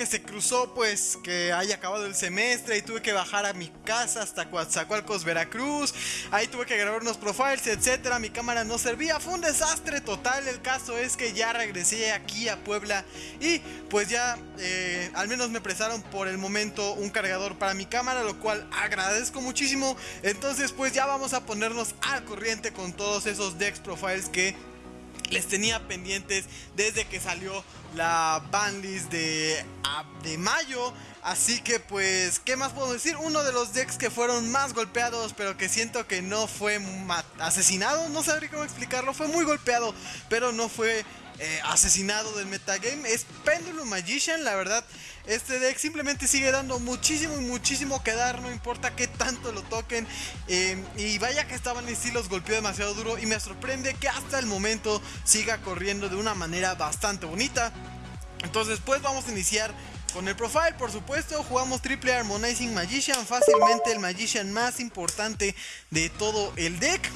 que se cruzó pues que haya acabado el semestre y tuve que bajar a mi casa hasta Coatzacoalcos, Veracruz, ahí tuve que grabar unos profiles, etcétera, mi cámara no servía, fue un desastre total, el caso es que ya regresé aquí a Puebla y pues ya eh, al menos me prestaron por el momento un cargador para mi cámara, lo cual agradezco muchísimo, entonces pues ya vamos a ponernos al corriente con todos esos Dex Profiles que les tenía pendientes desde que salió la bandlist de, de mayo. Así que pues, ¿qué más puedo decir? Uno de los decks que fueron más golpeados, pero que siento que no fue asesinado, no sabría cómo explicarlo, fue muy golpeado, pero no fue eh, asesinado del metagame, es Pendulum Magician, la verdad. Este deck simplemente sigue dando muchísimo y muchísimo que dar, no importa qué tanto lo toquen. Eh, y vaya que estaban en sí los golpeó demasiado duro y me sorprende que hasta el momento siga corriendo de una manera bastante bonita. Entonces pues vamos a iniciar con el profile, por supuesto, jugamos Triple Harmonizing Magician, fácilmente el Magician más importante de todo el deck.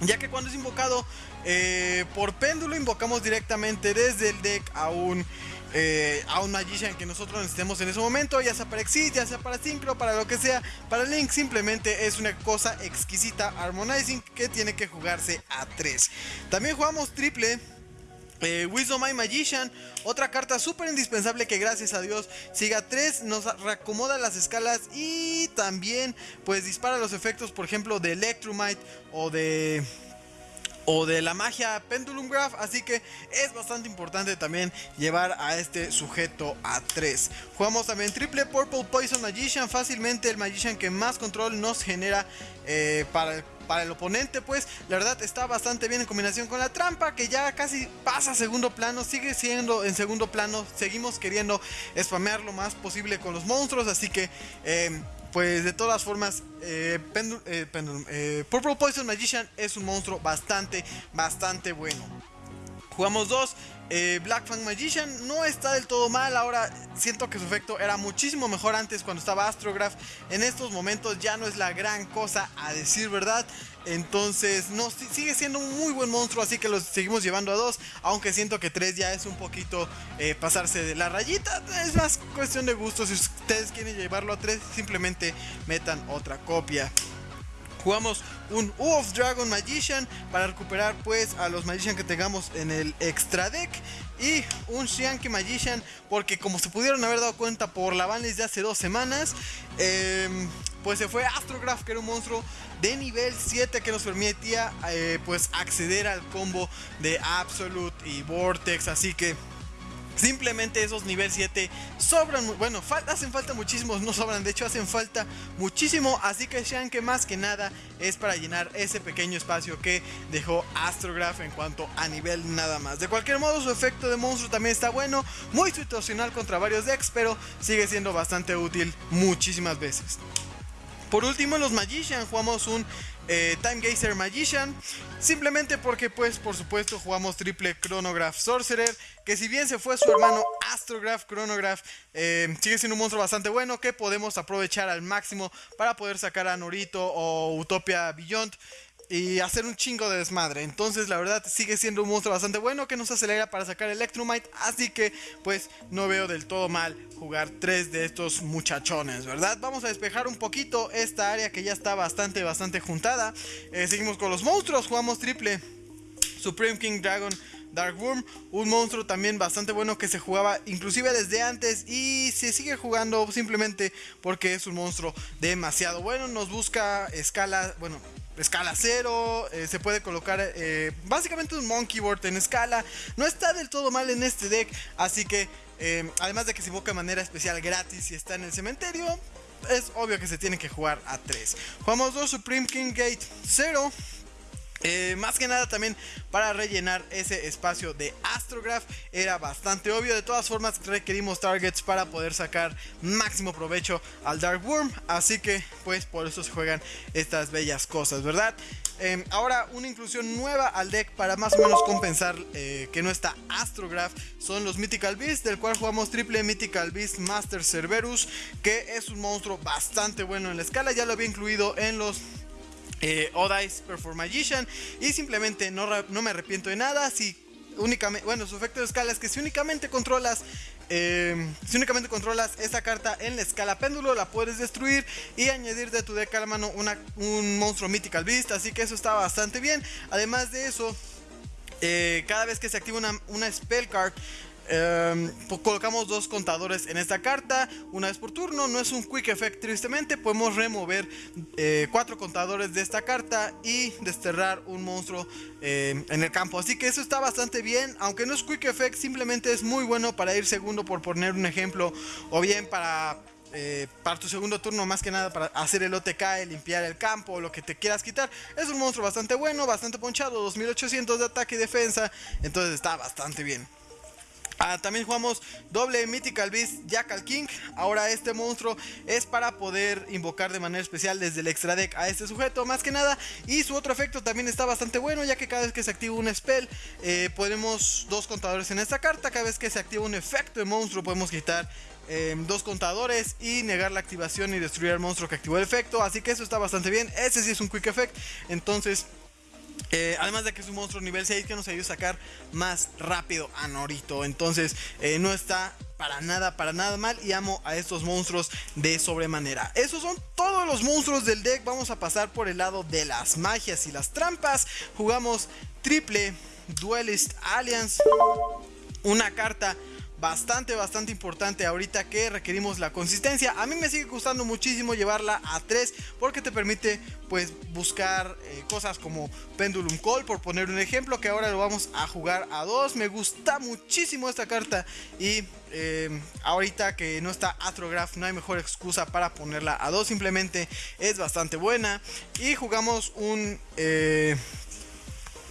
Ya que cuando es invocado eh, por péndulo, invocamos directamente desde el deck a un, eh, a un Magician que nosotros necesitemos en ese momento, ya sea para Exit, ya sea para Synchro, para lo que sea. Para Link simplemente es una cosa exquisita Harmonizing que tiene que jugarse a 3. También jugamos triple eh, Wisdom My Magician, otra carta súper indispensable que gracias a Dios siga 3, nos reacomoda las escalas y también pues dispara los efectos por ejemplo de Electromite o de o de la magia Pendulum Graph, así que es bastante importante también llevar a este sujeto a 3. Jugamos también triple Purple Poison Magician, fácilmente el Magician que más control nos genera eh, para el para el oponente, pues la verdad está bastante bien en combinación con la trampa, que ya casi pasa a segundo plano, sigue siendo en segundo plano, seguimos queriendo spamear lo más posible con los monstruos, así que... Eh, pues de todas formas, eh, eh, eh, Purple Poison Magician es un monstruo bastante, bastante bueno. Jugamos dos. Eh, Black Fang Magician no está del todo mal. Ahora siento que su efecto era muchísimo mejor antes cuando estaba Astrograph. En estos momentos ya no es la gran cosa a decir verdad. Entonces no, sigue siendo un muy buen monstruo. Así que lo seguimos llevando a dos. Aunque siento que tres ya es un poquito eh, pasarse de la rayita. Es más cuestión de gusto. Si ustedes quieren llevarlo a tres, simplemente metan otra copia. Jugamos un U of Dragon Magician para recuperar pues a los Magician que tengamos en el extra deck. Y un Shianki Magician porque como se pudieron haber dado cuenta por la banlist de hace dos semanas, em, pues se fue Astrograph que era un monstruo de nivel 7 que nos permitía eh, pues acceder al combo de Absolute y Vortex. Así que Simplemente esos nivel 7 sobran, bueno, hacen falta muchísimos, no sobran, de hecho hacen falta muchísimo, así que sean que más que nada es para llenar ese pequeño espacio que dejó Astrograph en cuanto a nivel nada más. De cualquier modo su efecto de monstruo también está bueno, muy situacional contra varios decks, pero sigue siendo bastante útil muchísimas veces. Por último, los Magician jugamos un eh, Time Gazer Magician. Simplemente porque, pues, por supuesto, jugamos triple Chronograph Sorcerer. Que si bien se fue su hermano Astrograph Chronograph, eh, sigue siendo un monstruo bastante bueno que podemos aprovechar al máximo para poder sacar a Norito o Utopia Beyond y hacer un chingo de desmadre. Entonces, la verdad, sigue siendo un monstruo bastante bueno que nos acelera para sacar Electromite. Así que, pues, no veo del todo mal jugar tres de estos muchachones, ¿verdad? Vamos a despejar un poquito esta área que ya está bastante, bastante juntada. Eh, seguimos con los monstruos, jugamos triple Supreme King Dragon Dark Worm, un monstruo también bastante bueno que se jugaba inclusive desde antes y se sigue jugando simplemente porque es un monstruo demasiado bueno, nos busca escala, bueno, escala 0, eh, se puede colocar eh, básicamente un monkey board en escala, no está del todo mal en este deck, así que eh, además de que se invoca de manera especial gratis y está en el cementerio, es obvio que se tiene que jugar a 3. Jugamos 2 Supreme King Gate 0. Eh, más que nada también para rellenar ese espacio de Astrograph era bastante obvio. De todas formas requerimos targets para poder sacar máximo provecho al Dark Worm. Así que pues por eso se juegan estas bellas cosas, ¿verdad? Em, ahora una inclusión nueva al deck para más o menos compensar eh, que no está Astrograph. Son los Mythical Beasts del cual jugamos triple Mythical Beast Master Cerberus. Que es un monstruo bastante bueno en la escala. Ya lo había incluido en los eh, Odice Perform Magician. Y simplemente no, no, me arrepiento de nada. Si únicamente, bueno, su efecto de escala es que si únicamente controlas, em, si únicamente controlas esa carta en la escala péndulo, la puedes destruir y añadir de tu deck a la mano una, un monstruo Mythical Beast, así que eso está bastante bien. Además de eso, eh, cada vez que se activa una, una spell card, Em, pues colocamos dos contadores en esta carta una vez por turno. No es un quick effect, tristemente. Podemos remover eh, cuatro contadores de esta carta y desterrar un monstruo em, en el campo. Así que eso está bastante bien. Aunque no es quick effect, simplemente es muy bueno para ir segundo, por poner un ejemplo. O bien para eh, para tu segundo turno, más que nada para hacer el OTK, limpiar el campo lo que te quieras quitar. Es un monstruo bastante bueno, bastante ponchado, 2800 de ataque y defensa, entonces está bastante bien. Ah, también jugamos doble Mythical Beast Jackal King. Ahora este monstruo es para poder invocar de manera especial desde el extra deck a este sujeto, más que nada. Y su otro efecto también está bastante bueno, ya que cada vez que se activa un spell, eh, ponemos dos contadores en esta carta. Cada vez que se activa un efecto de monstruo, podemos quitar em, dos contadores y negar la activación y destruir al monstruo que activó el efecto. Así que eso está bastante bien. Ese sí es un quick effect. Entonces eh, además de que es un monstruo nivel 6 que nos ayuda a sacar más rápido a Norito. Entonces eh, no está para nada, para nada mal. Y amo a estos monstruos de sobremanera. Esos son todos los monstruos del deck. Vamos a pasar por el lado de las magias y las trampas. Jugamos triple Duelist Alliance. Una carta bastante, bastante importante ahorita que requerimos la consistencia. A mí me sigue gustando muchísimo llevarla a 3 porque te permite pues buscar eh, cosas como Pendulum Call por poner un ejemplo que ahora lo vamos a jugar a 2. Me gusta muchísimo esta carta y eh, ahorita que no está Astrograph no hay mejor excusa para ponerla a 2. Simplemente es bastante buena y jugamos un eh,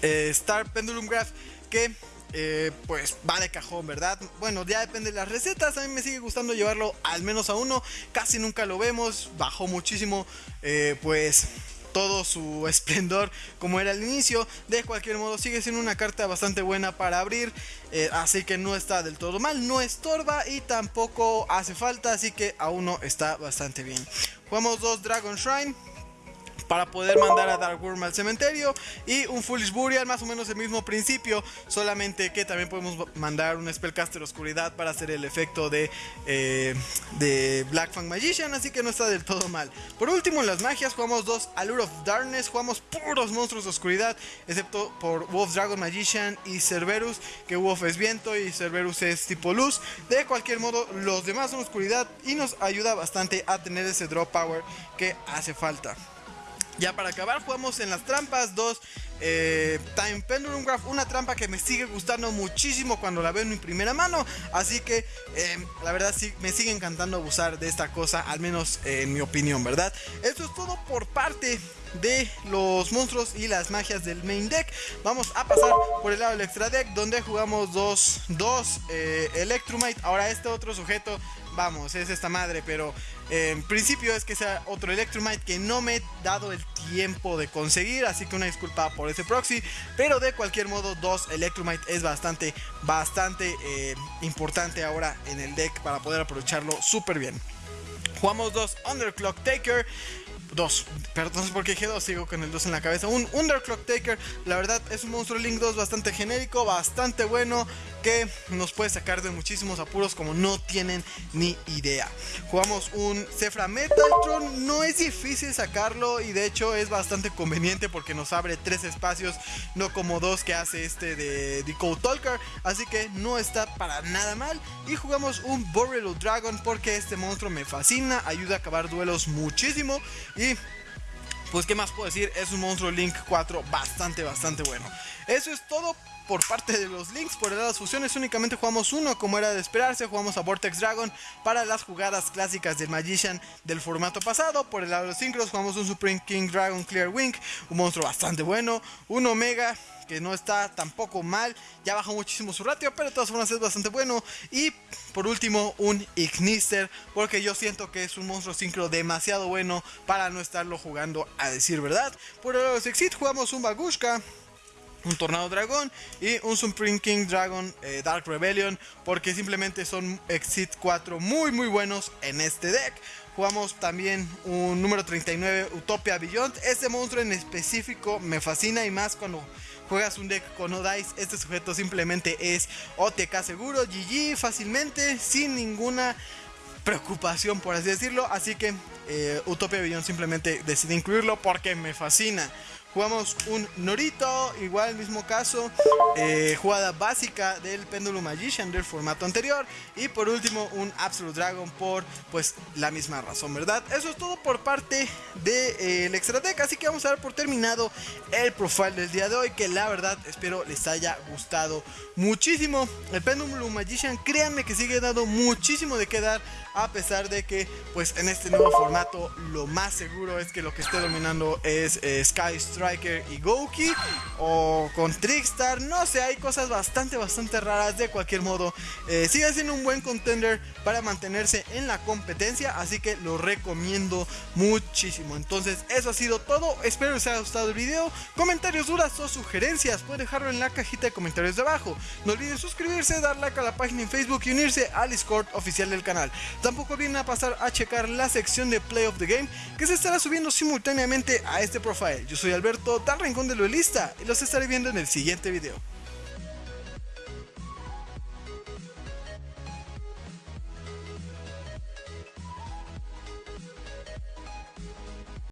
Star Pendulum Graph que eh, pues va de cajón, ¿verdad? Bueno, ya depende de las recetas. A mí me sigue gustando llevarlo al menos a uno. Casi nunca lo vemos. Bajó muchísimo, eh, pues todo su esplendor como era al inicio. De cualquier modo, sigue siendo una carta bastante buena para abrir. Eh, así que no está del todo mal. No estorba y tampoco hace falta. Así que a uno está bastante bien. Jugamos dos Dragon Shrine para poder mandar a Dark Worm al cementerio y un Foolish Burial, más o menos el mismo principio, solamente que también podemos mandar un Spellcaster Oscuridad para hacer el efecto de, eh, de Black Fang Magician, así que no está del todo mal. Por último, en las magias jugamos dos Allure of Darkness, jugamos puros monstruos de oscuridad, excepto por Wolf Dragon Magician y Cerberus, que Wolf es viento y Cerberus es tipo luz. De cualquier modo, los demás son oscuridad y nos ayuda bastante a tener ese drop power que hace falta. Ya para acabar, jugamos en las trampas dos eh, Time Pendulum Graph, una trampa que me sigue gustando muchísimo cuando la veo en mi primera mano. Así que em, la verdad sí me sigue encantando abusar de esta cosa, al menos en mi opinión, ¿verdad? Esto es todo por parte de los monstruos y las magias del main deck. Vamos a pasar por el lado del extra deck, donde jugamos dos, dos eh, Electrumite. Ahora este otro sujeto vamos, es esta madre, pero eh, en principio es que sea otro Electromite que no me he dado el tiempo de conseguir, así que una disculpa por ese proxy, pero de cualquier modo dos Electromite es bastante, bastante eh, importante ahora en el deck para poder aprovecharlo súper bien. Jugamos dos Underclock Taker. Dos, perdón porque dije dos, sigo con el 2 en la cabeza. Un Underclock Taker, la verdad es un monstruo Link 2 bastante genérico, bastante bueno que nos puede sacar de muchísimos apuros como no tienen ni idea. Jugamos un Cefra Metaltron, no es difícil sacarlo y de hecho es bastante conveniente porque nos abre tres espacios, no como dos que hace este de Decode Talker, así que no está para nada mal. Y jugamos un Borrelo Dragon porque este monstruo me fascina, ayuda a acabar duelos muchísimo y pues qué más puedo decir, es un monstruo Link 4 bastante, bastante bueno. Eso es todo por parte de los links. Por el de las fusiones únicamente jugamos uno, como era de esperarse. Jugamos a Vortex Dragon para las jugadas clásicas del Magician del formato pasado. Por el lado de los synchros jugamos un Supreme King Dragon Clear Wing, un monstruo bastante bueno. Un Omega que no está tampoco mal, ya bajó muchísimo su ratio, pero de todas formas es bastante bueno. Y por último, un Ignister, porque yo siento que es un monstruo sincro demasiado bueno para no estarlo jugando a decir verdad. Por los Exit jugamos un Bagushka, un Tornado Dragón y un Supreme King Dragon eh, Dark Rebellion porque simplemente son Exit 4 muy muy buenos en este deck. Jugamos también un número 39 Utopia Beyond. Este monstruo en específico me fascina y más cuando juegas un deck con no dice, este sujeto simplemente es OTK seguro, GG fácilmente, sin ninguna preocupación por así decirlo. Así que eh, Utopia Billon simplemente decidí incluirlo porque me fascina. Jugamos un Norito, igual mismo caso, eh, jugada básica del Pendulum Magician del formato anterior. Y por último un Absolute Dragon por pues la misma razón, ¿verdad? Eso es todo por parte del de, eh, Extra Deck, así que vamos a dar por terminado el profile del día de hoy, que la verdad espero les haya gustado muchísimo. El Pendulum Magician, créanme que sigue dando muchísimo de qué dar a pesar de que pues en este nuevo formato lo más seguro es que lo que esté dominando es eh, Sky Striker y Goki o con Trickstar, no sé, hay cosas bastante bastante raras. De cualquier modo, eh, sigue siendo un buen contender para mantenerse en la competencia, así que lo recomiendo muchísimo, entonces eso ha sido todo, espero les haya gustado el video, comentarios, dudas o sugerencias, pueden dejarlo en la cajita de comentarios de abajo, no olviden suscribirse, dar like a la página en Facebook y unirse al Discord oficial del canal. Tampoco vienen a pasar a checar la sección de Play of the Game que se estará subiendo simultáneamente a este profile. Yo soy Alberto, tal rincón de lo lista y los estaré viendo en el siguiente video.